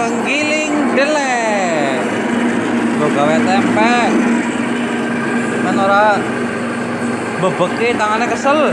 penggiling delek gue gawe tempe cuman orang bebeki tangannya kesel.